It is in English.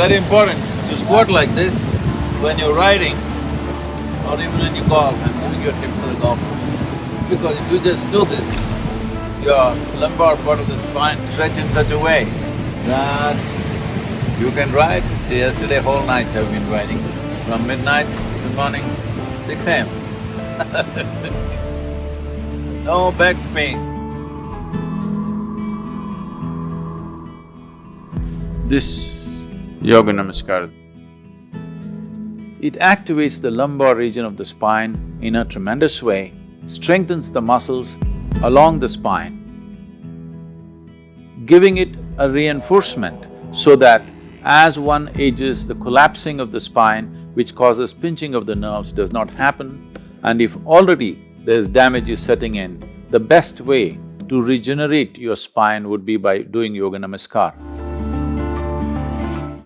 very important to squat like this when you're riding or even when you golf and giving your tip to the golfers. Because if you just do this, your lumbar part of the spine stretch in such a way that you can ride. Yesterday whole night I've been riding, from midnight to morning, six AM No back pain. This Yoga Namaskar, it activates the lumbar region of the spine in a tremendous way, strengthens the muscles along the spine, giving it a reinforcement so that as one ages, the collapsing of the spine, which causes pinching of the nerves, does not happen. And if already there's damage is setting in, the best way to regenerate your spine would be by doing Yoga Namaskar.